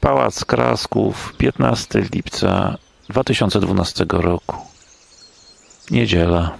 Pałac Krasków, 15 lipca 2012 roku. Niedziela.